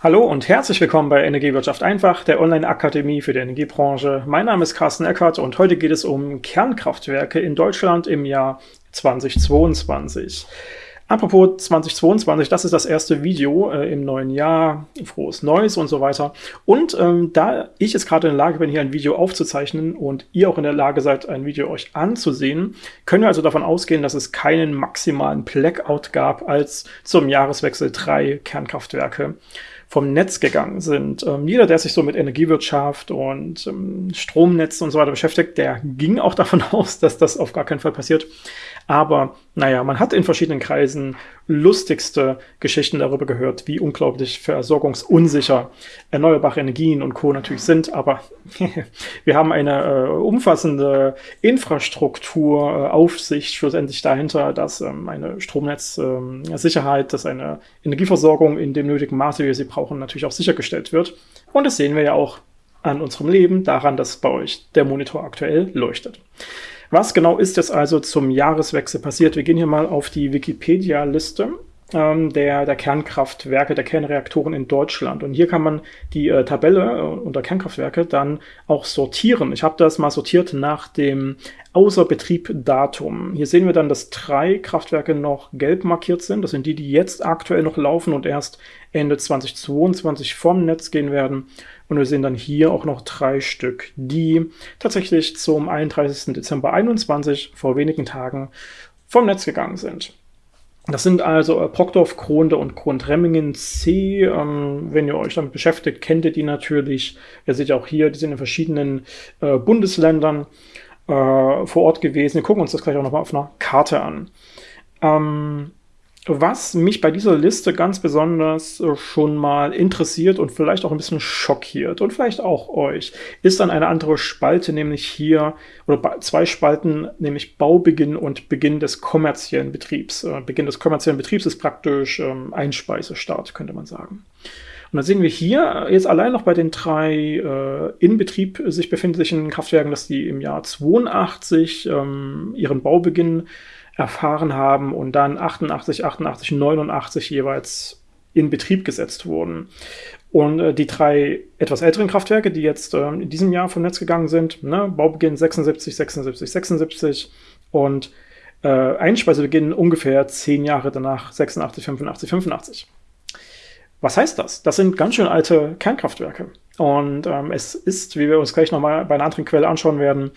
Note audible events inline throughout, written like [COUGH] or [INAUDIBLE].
Hallo und herzlich willkommen bei Energiewirtschaft einfach, der Online-Akademie für die Energiebranche. Mein Name ist Carsten Eckert und heute geht es um Kernkraftwerke in Deutschland im Jahr 2022. Apropos 2022, das ist das erste Video äh, im neuen Jahr, frohes Neues und so weiter. Und ähm, da ich jetzt gerade in der Lage bin, hier ein Video aufzuzeichnen und ihr auch in der Lage seid, ein Video euch anzusehen, können wir also davon ausgehen, dass es keinen maximalen Blackout gab, als zum Jahreswechsel drei Kernkraftwerke vom Netz gegangen sind. Ähm, jeder, der sich so mit Energiewirtschaft und ähm, Stromnetz und so weiter beschäftigt, der ging auch [LAUGHS] davon aus, dass das auf gar keinen Fall passiert. Aber naja, man hat in verschiedenen Kreisen lustigste Geschichten darüber gehört, wie unglaublich versorgungsunsicher erneuerbare Energien und Co. natürlich sind. Aber [LAUGHS] wir haben eine äh, umfassende Infrastrukturaufsicht äh, schlussendlich dahinter, dass ähm, eine Stromnetzsicherheit, ähm, dass eine Energieversorgung in dem nötigen Maße, wie wir sie brauchen, natürlich auch sichergestellt wird. Und das sehen wir ja auch an unserem Leben, daran, dass bei euch der Monitor aktuell leuchtet. Was genau ist jetzt also zum Jahreswechsel passiert? Wir gehen hier mal auf die Wikipedia-Liste ähm, der, der Kernkraftwerke, der Kernreaktoren in Deutschland. Und hier kann man die äh, Tabelle äh, unter Kernkraftwerke dann auch sortieren. Ich habe das mal sortiert nach dem Außerbetrieb-Datum. Hier sehen wir dann, dass drei Kraftwerke noch gelb markiert sind. Das sind die, die jetzt aktuell noch laufen und erst Ende 2022 vom Netz gehen werden. Und wir sehen dann hier auch noch drei Stück, die tatsächlich zum 31. Dezember 21 vor wenigen Tagen vom Netz gegangen sind. Das sind also äh, Kronde und Krontremmingen C. Ähm, wenn ihr euch damit beschäftigt, kennt ihr die natürlich. Ihr seht ja auch hier, die sind in verschiedenen äh, Bundesländern äh, vor Ort gewesen. Wir gucken uns das gleich auch nochmal auf einer Karte an. Ähm, was mich bei dieser Liste ganz besonders äh, schon mal interessiert und vielleicht auch ein bisschen schockiert und vielleicht auch euch, ist dann eine andere Spalte, nämlich hier, oder zwei Spalten, nämlich Baubeginn und Beginn des kommerziellen Betriebs. Äh, Beginn des kommerziellen Betriebs ist praktisch ähm, Einspeisestart, könnte man sagen. Und dann sehen wir hier jetzt allein noch bei den drei äh, in Betrieb sich befindlichen Kraftwerken, dass die im Jahr 82 ähm, ihren Baubeginn erfahren haben und dann 88, 88, 89 jeweils in Betrieb gesetzt wurden. Und äh, die drei etwas älteren Kraftwerke, die jetzt äh, in diesem Jahr vom Netz gegangen sind, ne, Baubeginn 76, 76, 76 und äh, Einspeisebeginn ungefähr zehn Jahre danach 86, 85, 85. Was heißt das? Das sind ganz schön alte Kernkraftwerke. Und ähm, es ist, wie wir uns gleich nochmal bei einer anderen Quelle anschauen werden,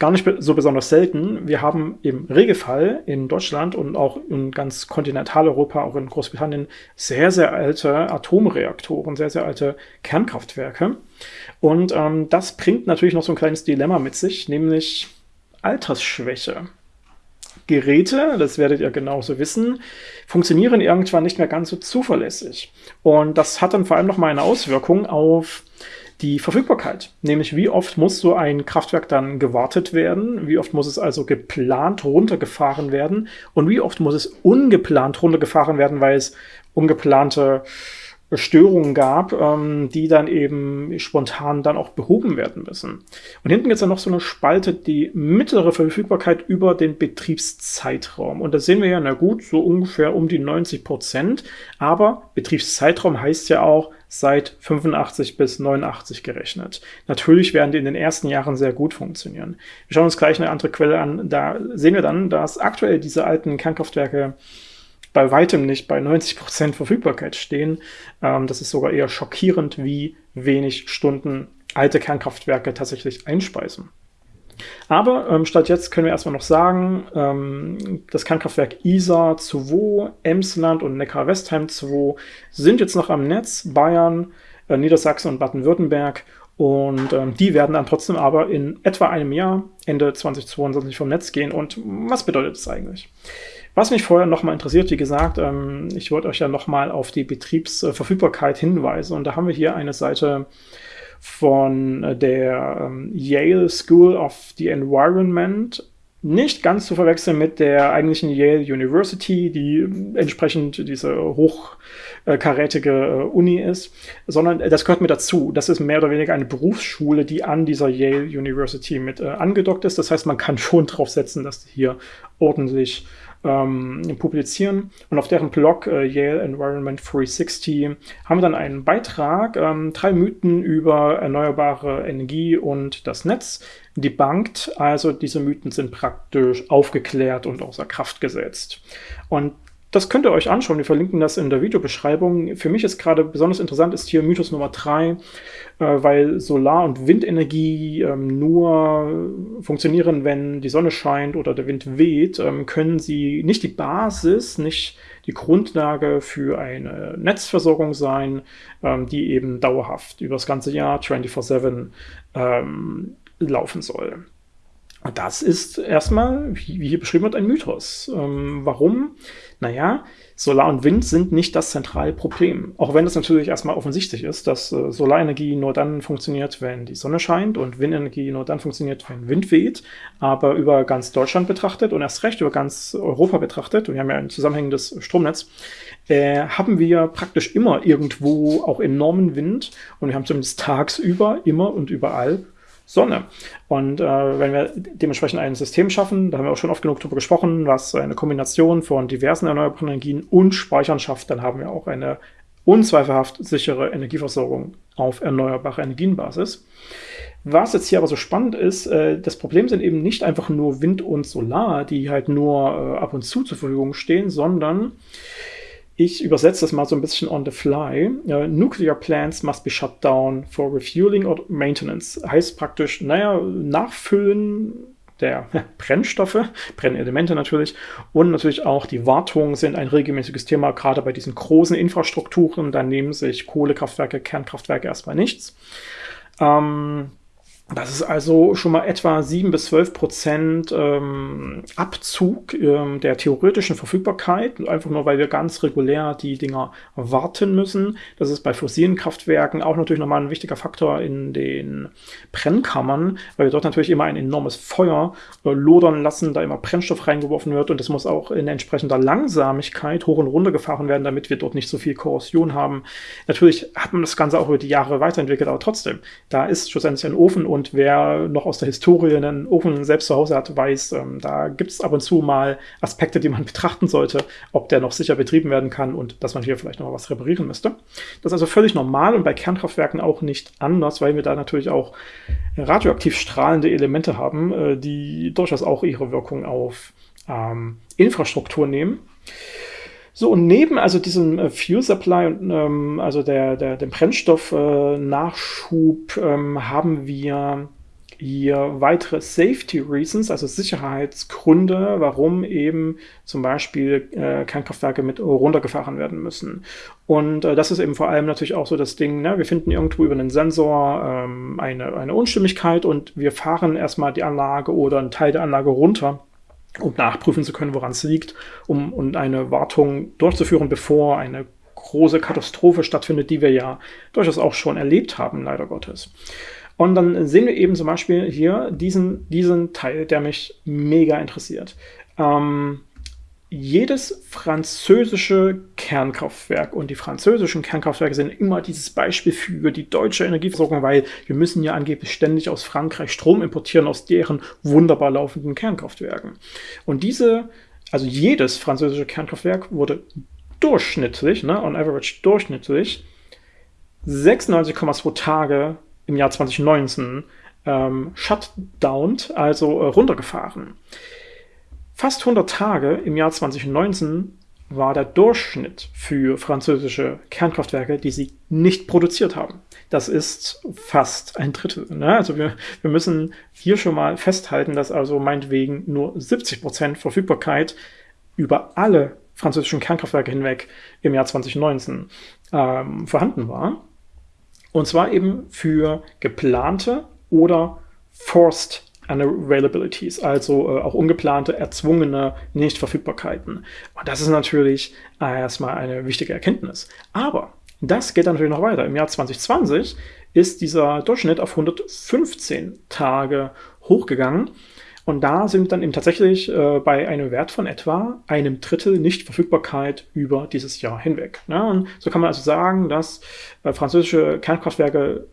gar nicht so besonders selten. Wir haben im Regelfall in Deutschland und auch in ganz Kontinentaleuropa, auch in Großbritannien, sehr, sehr alte Atomreaktoren, sehr, sehr alte Kernkraftwerke. Und ähm, das bringt natürlich noch so ein kleines Dilemma mit sich, nämlich Altersschwäche. Geräte, das werdet ihr genauso wissen, funktionieren irgendwann nicht mehr ganz so zuverlässig. Und das hat dann vor allem noch mal eine Auswirkung auf die Verfügbarkeit, nämlich wie oft muss so ein Kraftwerk dann gewartet werden, wie oft muss es also geplant runtergefahren werden? Und wie oft muss es ungeplant runtergefahren werden, weil es ungeplante Störungen gab, ähm, die dann eben spontan dann auch behoben werden müssen. Und hinten gibt es dann noch so eine Spalte, die mittlere Verfügbarkeit über den Betriebszeitraum. Und da sehen wir ja, na gut, so ungefähr um die 90 Prozent. Aber Betriebszeitraum heißt ja auch seit 85 bis 89 gerechnet. Natürlich werden die in den ersten Jahren sehr gut funktionieren. Wir schauen uns gleich eine andere Quelle an. Da sehen wir dann, dass aktuell diese alten Kernkraftwerke bei weitem nicht bei 90% Verfügbarkeit stehen. Ähm, das ist sogar eher schockierend, wie wenig Stunden alte Kernkraftwerke tatsächlich einspeisen. Aber ähm, statt jetzt können wir erstmal noch sagen, ähm, das Kernkraftwerk Isar 2, Emsland und Neckar-Westheim 2 sind jetzt noch am Netz, Bayern, äh, Niedersachsen und Baden-Württemberg. Und ähm, die werden dann trotzdem aber in etwa einem Jahr, Ende 2022, vom Netz gehen. Und was bedeutet das eigentlich? Was mich vorher nochmal interessiert, wie gesagt, ähm, ich wollte euch ja nochmal auf die Betriebsverfügbarkeit hinweisen. Und da haben wir hier eine Seite von der ähm, Yale School of the Environment. Nicht ganz zu verwechseln mit der eigentlichen Yale University, die entsprechend diese hochkarätige äh, Uni ist, sondern das gehört mit dazu. Das ist mehr oder weniger eine Berufsschule, die an dieser Yale University mit äh, angedockt ist. Das heißt, man kann schon drauf setzen, dass hier ordentlich ähm, publizieren. Und auf deren Blog äh, Yale Environment 360 haben wir dann einen Beitrag, ähm, drei Mythen über erneuerbare Energie und das Netz debunked. Also diese Mythen sind praktisch aufgeklärt und außer Kraft gesetzt. Und das könnt ihr euch anschauen. Wir verlinken das in der Videobeschreibung. Für mich ist gerade besonders interessant, ist hier Mythos Nummer 3, äh, weil Solar- und Windenergie ähm, nur funktionieren, wenn die Sonne scheint oder der Wind weht, ähm, können sie nicht die Basis, nicht die Grundlage für eine Netzversorgung sein, ähm, die eben dauerhaft über das ganze Jahr 24-7 ähm, laufen soll. Das ist erstmal, wie hier beschrieben wird, ein Mythos. Ähm, warum? Naja, Solar und Wind sind nicht das zentrale Problem. Auch wenn es natürlich erstmal offensichtlich ist, dass äh, Solarenergie nur dann funktioniert, wenn die Sonne scheint und Windenergie nur dann funktioniert, wenn Wind weht. Aber über ganz Deutschland betrachtet und erst recht über ganz Europa betrachtet, und wir haben ja ein zusammenhängendes Stromnetz, äh, haben wir praktisch immer irgendwo auch enormen Wind und wir haben zumindest tagsüber immer und überall Sonne. Und äh, wenn wir dementsprechend ein System schaffen, da haben wir auch schon oft genug darüber gesprochen, was eine Kombination von diversen erneuerbaren Energien und Speichern schafft, dann haben wir auch eine unzweifelhaft sichere Energieversorgung auf erneuerbare Energienbasis. Was jetzt hier aber so spannend ist, äh, das Problem sind eben nicht einfach nur Wind und Solar, die halt nur äh, ab und zu zur Verfügung stehen, sondern ich übersetze das mal so ein bisschen on the fly. Uh, nuclear plants must be shut down for refueling or maintenance. Heißt praktisch, naja, Nachfüllen der [LAUGHS] Brennstoffe, Brennelemente natürlich und natürlich auch die Wartung sind ein regelmäßiges Thema, gerade bei diesen großen Infrastrukturen. Da nehmen sich Kohlekraftwerke, Kernkraftwerke erstmal nichts. Ähm, das ist also schon mal etwa 7 bis 12 Prozent ähm, Abzug ähm, der theoretischen Verfügbarkeit, einfach nur, weil wir ganz regulär die Dinger warten müssen. Das ist bei fossilen Kraftwerken auch natürlich nochmal ein wichtiger Faktor in den Brennkammern, weil wir dort natürlich immer ein enormes Feuer äh, lodern lassen, da immer Brennstoff reingeworfen wird und das muss auch in entsprechender Langsamigkeit hoch und runter gefahren werden, damit wir dort nicht so viel Korrosion haben. Natürlich hat man das Ganze auch über die Jahre weiterentwickelt, aber trotzdem, da ist schlussendlich ein Ofen und und wer noch aus der Historie einen Ofen selbst zu Hause hat, weiß, ähm, da gibt es ab und zu mal Aspekte, die man [LAUGHS] betrachten sollte, ob der noch sicher betrieben werden kann und dass man hier vielleicht noch mal was reparieren müsste. Das ist also völlig normal und bei Kernkraftwerken auch nicht anders, weil wir da natürlich auch radioaktiv strahlende Elemente haben, äh, die durchaus auch ihre Wirkung auf ähm, Infrastruktur nehmen. So, und neben also diesem äh, Fuel Supply und ähm, also der, der, dem Brennstoffnachschub äh, ähm, haben wir hier weitere Safety Reasons, also Sicherheitsgründe, warum eben zum Beispiel äh, Kernkraftwerke mit runtergefahren werden müssen. Und äh, das ist eben vor allem natürlich auch so das Ding, ne? wir finden irgendwo über einen Sensor ähm, eine, eine Unstimmigkeit und wir fahren erstmal die Anlage oder einen Teil der Anlage runter um nachprüfen zu können, woran es liegt, um und eine Wartung durchzuführen, bevor eine große Katastrophe stattfindet, die wir ja durchaus auch schon erlebt haben, leider Gottes. Und dann sehen wir eben zum Beispiel hier diesen, diesen Teil, der mich mega interessiert. Ähm, jedes französische Kernkraftwerk und die französischen Kernkraftwerke sind immer dieses Beispiel für die deutsche Energieversorgung, weil wir müssen ja angeblich ständig aus Frankreich Strom importieren aus deren wunderbar laufenden Kernkraftwerken. Und diese, also jedes französische Kernkraftwerk wurde durchschnittlich, ne, on average durchschnittlich, 96,2 Tage im Jahr 2019 ähm, shutdowned, also äh, runtergefahren. Fast 100 Tage im Jahr 2019 war der Durchschnitt für französische Kernkraftwerke, die sie nicht produziert haben. Das ist fast ein Drittel. Ne? Also wir, wir müssen hier schon mal festhalten, dass also meinetwegen nur 70 Prozent Verfügbarkeit über alle französischen Kernkraftwerke hinweg im Jahr 2019 ähm, vorhanden war. Und zwar eben für geplante oder forced Unavailabilities, also äh, auch ungeplante, erzwungene Nichtverfügbarkeiten. Und das ist natürlich äh, erstmal eine wichtige Erkenntnis. Aber das geht natürlich noch weiter. Im Jahr 2020 ist dieser Durchschnitt auf 115 Tage hochgegangen. Und da sind wir dann eben tatsächlich äh, bei einem Wert von etwa einem Drittel Nichtverfügbarkeit über dieses Jahr hinweg. Ja, und so kann man also sagen, dass äh, französische Kernkraftwerke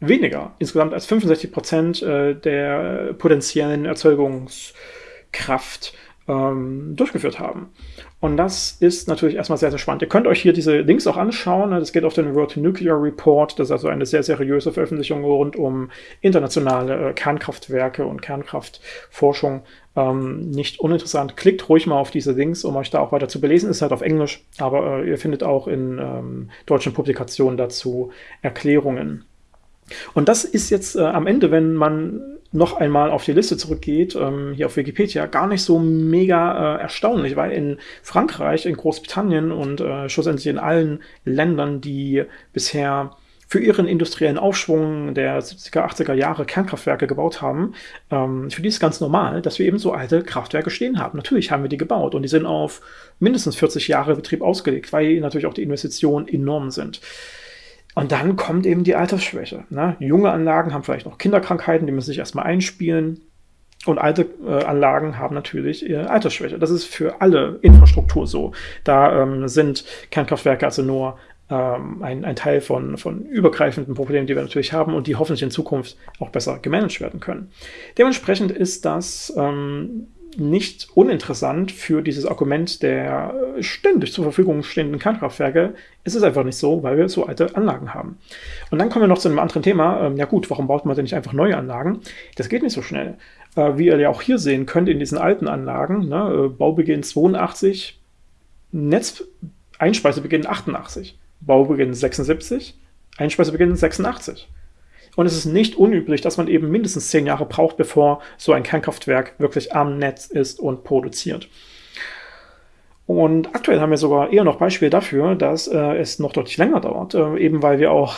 weniger, insgesamt als 65 Prozent äh, der potenziellen Erzeugungskraft ähm, durchgeführt haben. Und das ist natürlich erstmal sehr, sehr spannend. Ihr könnt euch hier diese Links auch anschauen. Das geht auf den World Nuclear Report. Das ist also eine sehr seriöse Veröffentlichung rund um internationale äh, Kernkraftwerke und Kernkraftforschung. Ähm, nicht uninteressant. Klickt ruhig mal auf diese Links, um euch da auch weiter zu belesen. Ist halt auf Englisch, aber äh, ihr findet auch in ähm, deutschen Publikationen dazu Erklärungen. Und das ist jetzt äh, am Ende, wenn man noch einmal auf die Liste zurückgeht, ähm, hier auf Wikipedia, gar nicht so mega äh, erstaunlich, weil in Frankreich, in Großbritannien und äh, schlussendlich in allen Ländern, die bisher für ihren industriellen Aufschwung der 70er, 80er Jahre Kernkraftwerke gebaut haben, ähm, für die ist ganz normal, dass wir eben so alte Kraftwerke stehen haben. Natürlich haben wir die gebaut und die sind auf mindestens 40 Jahre Betrieb ausgelegt, weil natürlich auch die Investitionen enorm sind. Und dann kommt eben die Altersschwäche. Ne? Junge Anlagen haben vielleicht noch Kinderkrankheiten, die müssen sich erstmal einspielen. Und alte äh, Anlagen haben natürlich ihre Altersschwäche. Das ist für alle Infrastruktur so. Da ähm, sind Kernkraftwerke also nur ähm, ein, ein, Teil von, von übergreifenden Problemen, die wir natürlich haben und die hoffentlich in Zukunft auch besser gemanagt werden können. Dementsprechend ist das ähm, nicht uninteressant für dieses Argument der äh, ständig zur Verfügung stehenden Kernkraftwerke. ist Es einfach nicht so, weil wir so alte Anlagen haben. Und dann kommen wir noch zu einem anderen Thema. Ähm, ja gut, warum baut man denn nicht einfach neue Anlagen? Das geht nicht so schnell. Äh, wie ihr ja auch hier sehen könnt in diesen alten Anlagen, ne, äh, Baubeginn 82, Netz-Einspeisebeginn 88, Baubeginn 76, Einspeisebeginn 86. Und es ist nicht unüblich, dass man eben mindestens zehn Jahre braucht, bevor so ein Kernkraftwerk wirklich am Netz ist und produziert. Und aktuell haben wir sogar eher noch Beispiele dafür, dass äh, es noch deutlich länger dauert, äh, eben weil wir auch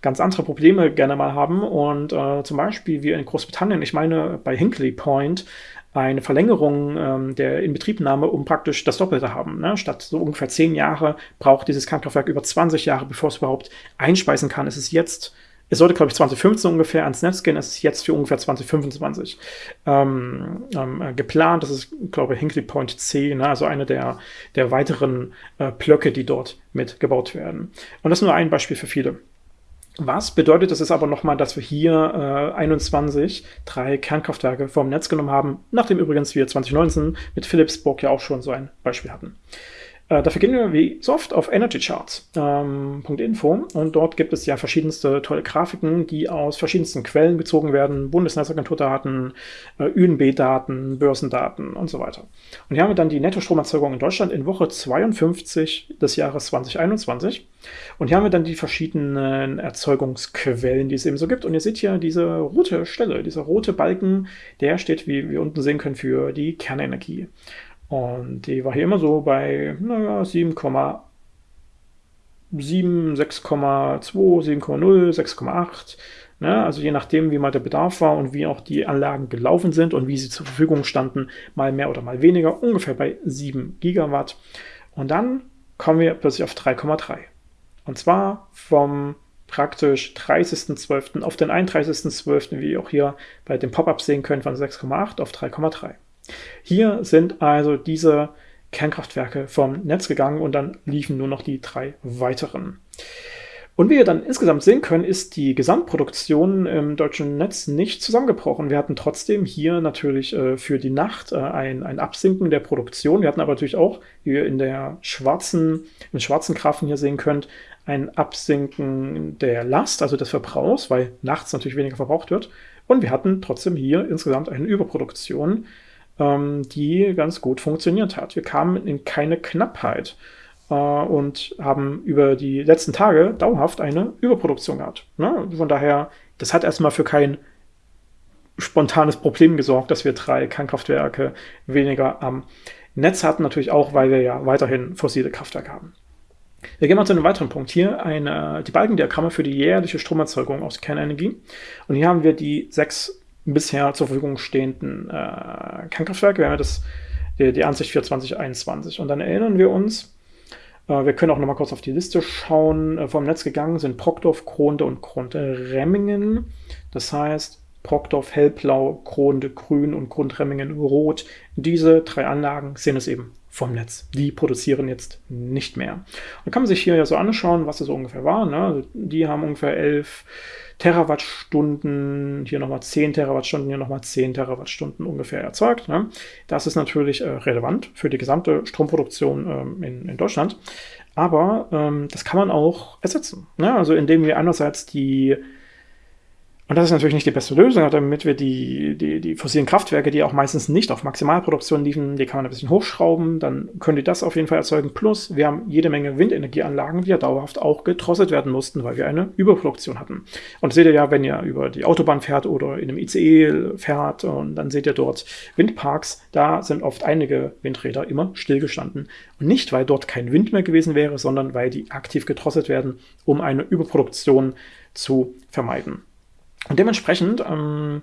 ganz andere Probleme gerne mal haben. Und äh, zum Beispiel wie in Großbritannien, ich meine bei Hinkley Point, eine Verlängerung ähm, der Inbetriebnahme um praktisch das Doppelte haben. Ne? Statt so ungefähr zehn Jahre braucht dieses Kernkraftwerk über 20 Jahre, bevor es überhaupt einspeisen kann. Es ist jetzt es sollte, glaube ich, 2015 ungefähr ans Netz gehen. Es ist jetzt für ungefähr 2025 ähm, ähm, äh, geplant. Das ist, glaube ich, Hinkley Point C, ne? also eine der, der weiteren äh, Blöcke, die dort mitgebaut werden. Und das ist nur ein Beispiel für viele. Was bedeutet das ist aber nochmal, dass wir hier äh, 21 drei Kernkraftwerke vom Netz genommen haben, nachdem übrigens wir 2019 mit Philipsburg ja auch schon so ein Beispiel hatten. Äh, dafür gehen wir wie so oft auf energycharts.info ähm, und dort gibt es ja verschiedenste tolle Grafiken, die aus verschiedensten Quellen gezogen werden, Bundesnetzagenturdaten, äh, UNB-Daten, Börsendaten und so weiter. Und hier haben wir dann die Nettostromerzeugung in Deutschland in Woche 52 des Jahres 2021 und hier haben wir dann die verschiedenen Erzeugungsquellen, die es eben so gibt. Und ihr seht hier diese rote Stelle, dieser rote Balken, der steht, wie wir unten sehen können, für die Kernenergie. Und die war hier immer so bei, naja, 7,7, 6,2, 7,0, 6,8. Ne? Also je nachdem, wie mal der Bedarf war und wie auch die Anlagen gelaufen sind und wie sie zur Verfügung standen, mal mehr oder mal weniger, ungefähr bei 7 Gigawatt. Und dann kommen wir plötzlich auf 3,3. Und zwar vom praktisch 30.12. auf den 31.12., wie ihr auch hier bei dem Pop-up sehen könnt, von 6,8 auf 3,3. Hier sind also diese Kernkraftwerke vom Netz gegangen und dann liefen nur noch die drei weiteren. Und wie wir dann insgesamt sehen können, ist die Gesamtproduktion im deutschen Netz nicht zusammengebrochen. Wir hatten trotzdem hier natürlich äh, für die Nacht äh, ein, ein Absinken der Produktion. Wir hatten aber natürlich auch, wie ihr in der schwarzen, im schwarzen Graphen hier sehen könnt, ein Absinken der Last, also des Verbrauchs, weil nachts natürlich weniger verbraucht wird. Und wir hatten trotzdem hier insgesamt eine Überproduktion ähm, die ganz gut funktioniert hat. Wir kamen in keine Knappheit äh, und haben über die letzten Tage dauerhaft eine Überproduktion gehabt. Ne? Von daher, das hat erstmal für kein spontanes Problem gesorgt, dass wir drei Kernkraftwerke weniger am Netz hatten. Natürlich auch, weil wir ja weiterhin fossile Kraftwerke haben. Wir gehen mal zu einem weiteren Punkt. Hier eine, die Balkendiagramme für die jährliche Stromerzeugung aus Kernenergie. Und hier haben wir die sechs bisher zur Verfügung stehenden äh, Kernkraftwerke. Wir haben ja das, die, die Ansicht für 2021. Und dann erinnern wir uns, äh, wir können auch noch mal kurz auf die Liste schauen. Äh, vom Netz gegangen sind Brockdorf, Kronde und Grundremmingen. Das heißt, Brockdorf hellblau, Kronde grün und Grundremmingen rot. Diese drei Anlagen sind es eben vom Netz. Die produzieren jetzt nicht mehr. Da kann man sich hier ja so anschauen, was das so ungefähr war. Ne? Also die haben ungefähr 11 Terawattstunden, hier nochmal 10 Terawattstunden, hier nochmal 10 Terawattstunden ungefähr erzeugt. Ne? Das ist natürlich äh, relevant für die gesamte Stromproduktion ähm, in, in, Deutschland. Aber ähm, das kann man auch ersetzen. Ne? Also indem wir einerseits die und das ist natürlich nicht die beste Lösung, damit wir die, die, die fossilen Kraftwerke, die auch meistens nicht auf Maximalproduktion liefen, die kann man ein bisschen hochschrauben, dann können die das auf jeden Fall erzeugen. Plus, wir haben jede Menge Windenergieanlagen, die ja dauerhaft auch gedrosselt werden mussten, weil wir eine Überproduktion hatten. Und seht ihr ja, wenn ihr über die Autobahn fährt oder in einem ICE fährt, und dann seht ihr dort Windparks, da sind oft einige Windräder immer stillgestanden. Und nicht, weil dort kein Wind mehr gewesen wäre, sondern weil die aktiv gedrosselt werden, um eine Überproduktion zu vermeiden. Und dementsprechend ähm,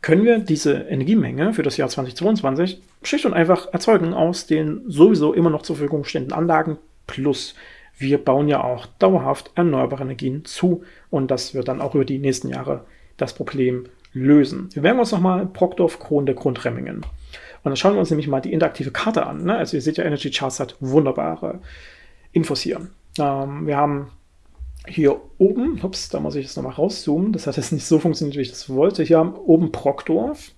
können wir diese Energiemenge für das Jahr 2022 schlicht und einfach erzeugen aus den sowieso immer noch zur Verfügung stehenden Anlagen plus wir bauen ja auch dauerhaft erneuerbare Energien zu und das wird dann auch über die nächsten Jahre das Problem lösen. Wir werden uns nochmal Brockdorf, Kronde, Grundremmingen. Und dann schauen wir uns nämlich mal die interaktive Karte an. Ne? Also ihr seht ja, Energy Charts hat wunderbare Infos hier. Ähm, wir haben hier oben, ups, da muss ich jetzt nochmal rauszoomen, das hat jetzt nicht so funktioniert, wie ich das wollte. Hier haben oben Brockdorf,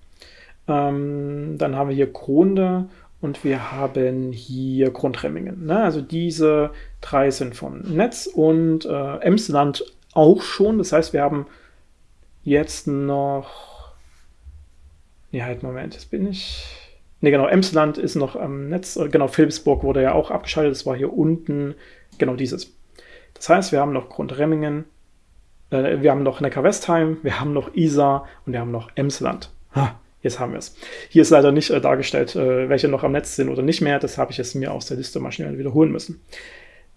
ähm, dann haben wir hier Kronde und wir haben hier Grundremmingen. Ne? Also diese drei sind vom Netz und äh, Emsland auch schon. Das heißt, wir haben jetzt noch. Nee, halt, Moment, jetzt bin ich. Ne, genau, Emsland ist noch am Netz. Genau, Philipsburg wurde ja auch abgeschaltet. Das war hier unten. Genau dieses. Das heißt, wir haben noch Grundremmingen, äh, wir haben noch Neckar-Westheim, wir haben noch Isar und wir haben noch Emsland. Ha, jetzt haben wir es. Hier ist leider nicht äh, dargestellt, äh, welche noch am Netz sind oder nicht mehr. Das habe ich jetzt mir aus der Liste mal schnell wiederholen müssen.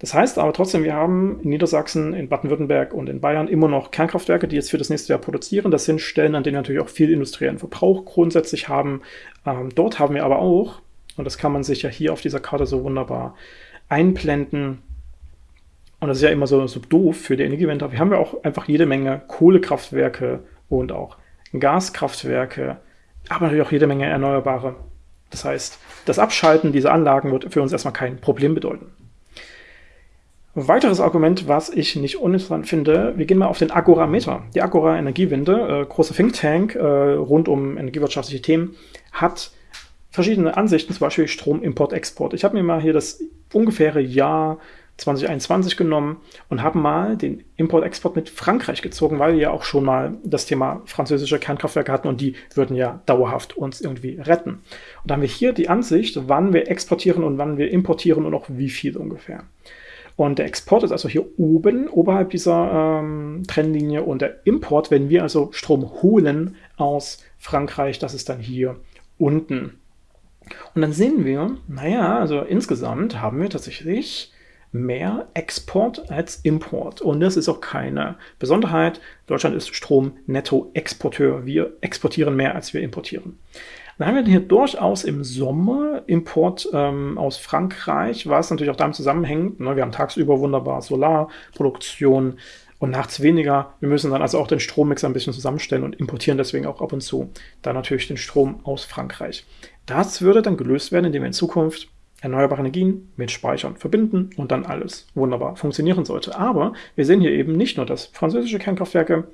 Das heißt aber trotzdem, wir haben in Niedersachsen, in Baden-Württemberg und in Bayern immer noch Kernkraftwerke, die jetzt für das nächste Jahr produzieren. Das sind Stellen, an denen wir natürlich auch viel industriellen Verbrauch grundsätzlich haben. Ähm, dort haben wir aber auch, und das kann man sich ja hier auf dieser Karte so wunderbar einblenden, und das ist ja immer so, so doof für die Energiewende, wir haben ja auch einfach jede Menge Kohlekraftwerke und auch Gaskraftwerke, aber natürlich auch jede Menge Erneuerbare. Das heißt, das Abschalten dieser Anlagen wird für uns erstmal kein Problem bedeuten. Ein weiteres Argument, was ich nicht uninteressant finde, wir gehen mal auf den Agora-Meter. Die Agora Energiewende, äh, großer Think Tank äh, rund um energiewirtschaftliche Themen, hat verschiedene Ansichten, zum Beispiel Strom, Import, Export. Ich habe mir mal hier das ungefähre Jahr 2021 genommen und haben mal den Import-Export mit Frankreich gezogen, weil wir ja auch schon mal das Thema französische Kernkraftwerke hatten und die würden ja dauerhaft uns irgendwie retten. Und da haben wir hier die Ansicht, wann wir exportieren und wann wir importieren und auch wie viel ungefähr. Und der Export ist also hier oben, oberhalb dieser ähm, Trennlinie und der Import, wenn wir also Strom holen aus Frankreich, das ist dann hier unten. Und dann sehen wir, naja, also insgesamt haben wir tatsächlich mehr Export als Import. Und das ist auch keine Besonderheit. Deutschland ist Strom-Netto-Exporteur. Wir exportieren mehr, als wir importieren. Dann haben wir hier durchaus im Sommer Import ähm, aus Frankreich, was natürlich auch damit zusammenhängt. Ne? Wir haben tagsüber wunderbar Solarproduktion und nachts weniger. Wir müssen dann also auch den Strommix ein bisschen zusammenstellen und importieren deswegen auch ab und zu dann natürlich den Strom aus Frankreich. Das würde dann gelöst werden, indem wir in Zukunft erneuerbare Energien mit Speichern verbinden und dann alles wunderbar funktionieren sollte. Aber wir sehen hier eben nicht nur, dass französische Kernkraftwerke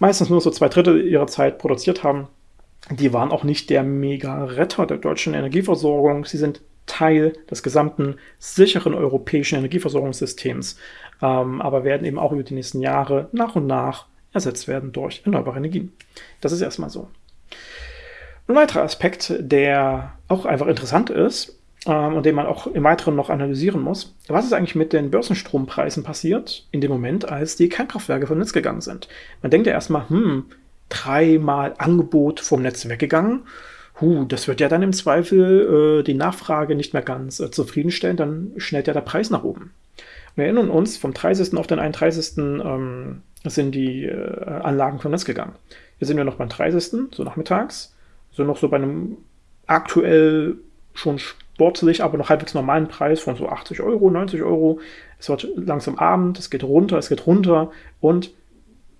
meistens nur so zwei Drittel ihrer Zeit produziert haben. Die waren auch nicht der Mega-Retter der deutschen Energieversorgung. Sie sind Teil des gesamten sicheren europäischen Energieversorgungssystems, ähm, aber werden eben auch über die nächsten Jahre nach und nach ersetzt werden durch erneuerbare Energien. Das ist erstmal so. Ein weiterer Aspekt, der auch einfach interessant ist ähm, und den man auch im Weiteren noch analysieren muss, was ist eigentlich mit den Börsenstrompreisen passiert in dem Moment, als die Kernkraftwerke vom Netz gegangen sind? Man denkt ja erstmal, hm, dreimal Angebot vom Netz weggegangen. Huh, das wird ja dann im Zweifel äh, die Nachfrage nicht mehr ganz äh, zufriedenstellen, dann schnellt ja der Preis nach oben. Wir erinnern uns, vom 30. auf den 31. Ähm, sind die äh, Anlagen vom Netz gegangen. Hier sind wir noch beim 30., so nachmittags so noch so bei einem aktuell schon sportlich, aber noch halbwegs normalen Preis von so 80 Euro, 90 Euro. Es wird langsam Abend, es geht runter, es geht runter und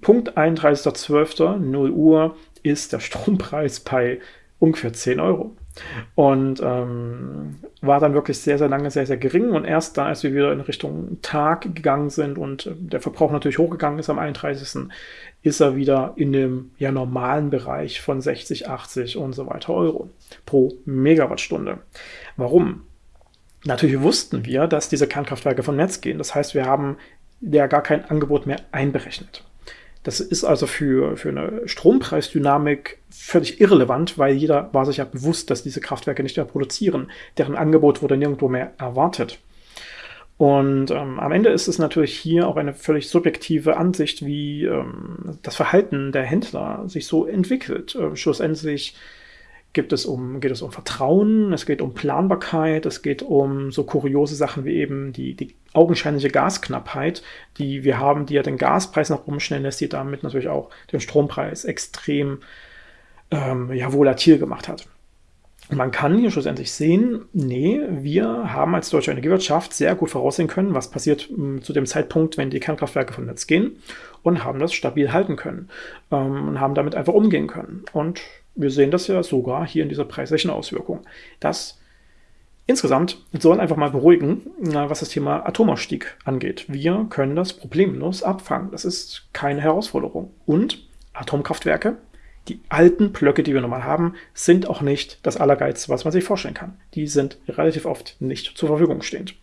Punkt 31.12. 0 Uhr ist der Strompreis bei ungefähr 10 Euro. Und ähm, war dann wirklich sehr, sehr lange sehr, sehr gering. Und erst dann, als wir wieder in Richtung Tag gegangen sind und äh, der Verbrauch natürlich hochgegangen ist am 31., ist er wieder in dem ja, normalen Bereich von 60, 80 und so weiter Euro pro Megawattstunde. Warum? Natürlich wussten wir, dass diese Kernkraftwerke vom Netz gehen. Das heißt, wir haben ja gar kein Angebot mehr einberechnet. Das ist also für, für eine Strompreisdynamik völlig irrelevant, weil jeder war sich ja bewusst, dass diese Kraftwerke nicht mehr produzieren. Deren Angebot wurde nirgendwo mehr erwartet. Und ähm, am Ende ist es natürlich hier auch eine völlig subjektive Ansicht, wie ähm, das Verhalten der Händler sich so entwickelt. Äh, schlussendlich gibt es um, geht es um Vertrauen, es geht um Planbarkeit, es geht um so kuriose Sachen wie eben die, die augenscheinliche Gasknappheit, die wir haben, die ja den Gaspreis nach oben schnell lässt, die damit natürlich auch den Strompreis extrem ähm, ja, volatil gemacht hat. Man kann hier schlussendlich sehen, nee, wir haben als deutsche Energiewirtschaft sehr gut voraussehen können, was passiert hm, zu dem Zeitpunkt, wenn die Kernkraftwerke vom Netz gehen und haben das stabil halten können ähm, und haben damit einfach umgehen können. Und wir sehen das ja sogar hier in dieser preislichen Auswirkung. Das insgesamt soll einfach mal beruhigen, was das Thema Atomausstieg angeht. Wir können das problemlos abfangen. Das ist keine Herausforderung. Und Atomkraftwerke, die alten Blöcke, die wir normal haben, sind auch nicht das Allergeilste, was man sich vorstellen kann. Die sind relativ oft nicht zur Verfügung stehend.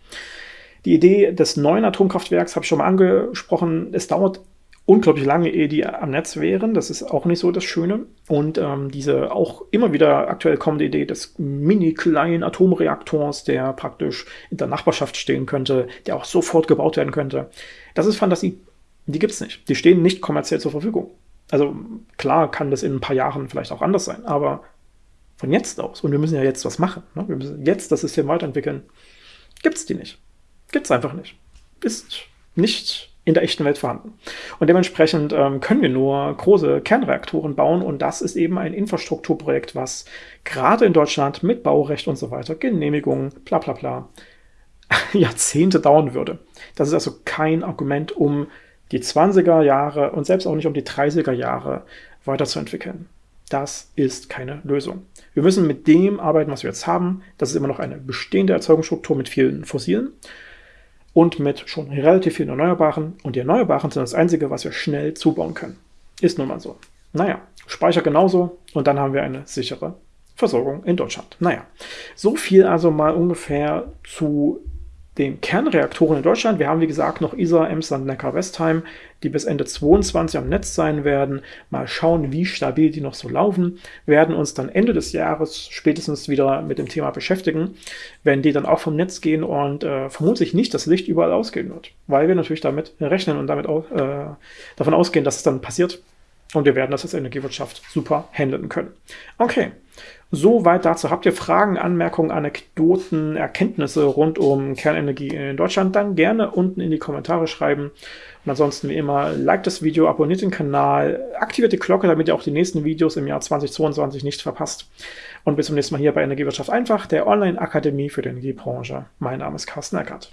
Die Idee des neuen Atomkraftwerks habe ich schon mal angesprochen. Es dauert unglaublich lange, ehe die am Netz wären. Das ist auch nicht so das Schöne. Und ähm, diese auch immer wieder aktuell kommende Idee des mini-kleinen Atomreaktors, der praktisch in der Nachbarschaft stehen könnte, der auch sofort gebaut werden könnte, das ist Fantasie. Die gibt es nicht. Die stehen nicht kommerziell zur Verfügung. Also klar kann das in ein paar Jahren vielleicht auch anders sein, aber von jetzt aus, und wir müssen ja jetzt was machen, ne? wir müssen jetzt das System weiterentwickeln, gibt es die nicht. Gibt es einfach nicht. Ist nicht in der echten Welt vorhanden. Und dementsprechend ähm, können wir nur große Kernreaktoren bauen und das ist eben ein Infrastrukturprojekt, was gerade in Deutschland mit Baurecht und so weiter, Genehmigungen, bla bla bla, [LAUGHS] Jahrzehnte dauern würde. Das ist also kein Argument, um die 20er Jahre und selbst auch nicht um die 30er Jahre weiterzuentwickeln. Das ist keine Lösung. Wir müssen mit dem arbeiten, was wir jetzt haben. Das ist immer noch eine bestehende Erzeugungsstruktur mit vielen Fossilen und mit schon relativ vielen Erneuerbaren. Und die Erneuerbaren sind das Einzige, was wir schnell zubauen können. Ist nun mal so. Naja, Speicher genauso und dann haben wir eine sichere Versorgung in Deutschland. Naja, so viel also mal ungefähr zu den Kernreaktoren in Deutschland. Wir haben, wie gesagt, noch Isar, Emsland, Neckar, Westheim, die bis Ende 22 am Netz sein werden. Mal schauen, wie stabil die noch so laufen. Wir werden uns dann Ende des Jahres spätestens wieder mit dem Thema beschäftigen, wenn die dann auch vom Netz gehen und äh, vermutlich nicht das Licht überall ausgehen wird, weil wir natürlich damit rechnen und damit auch, äh, davon ausgehen, dass es dann passiert. Und wir werden das als Energiewirtschaft super handeln können. Okay, Soweit dazu. Habt ihr Fragen, Anmerkungen, Anekdoten, Erkenntnisse rund um Kernenergie in Deutschland, dann gerne unten in die Kommentare schreiben. Und ansonsten wie immer, liked das Video, abonniert den Kanal, aktiviert die Glocke, damit ihr auch die nächsten Videos im Jahr 2022 nicht verpasst. Und bis zum nächsten Mal hier bei Energiewirtschaft einfach, der Online-Akademie für die Energiebranche. Mein Name ist Carsten Eckert.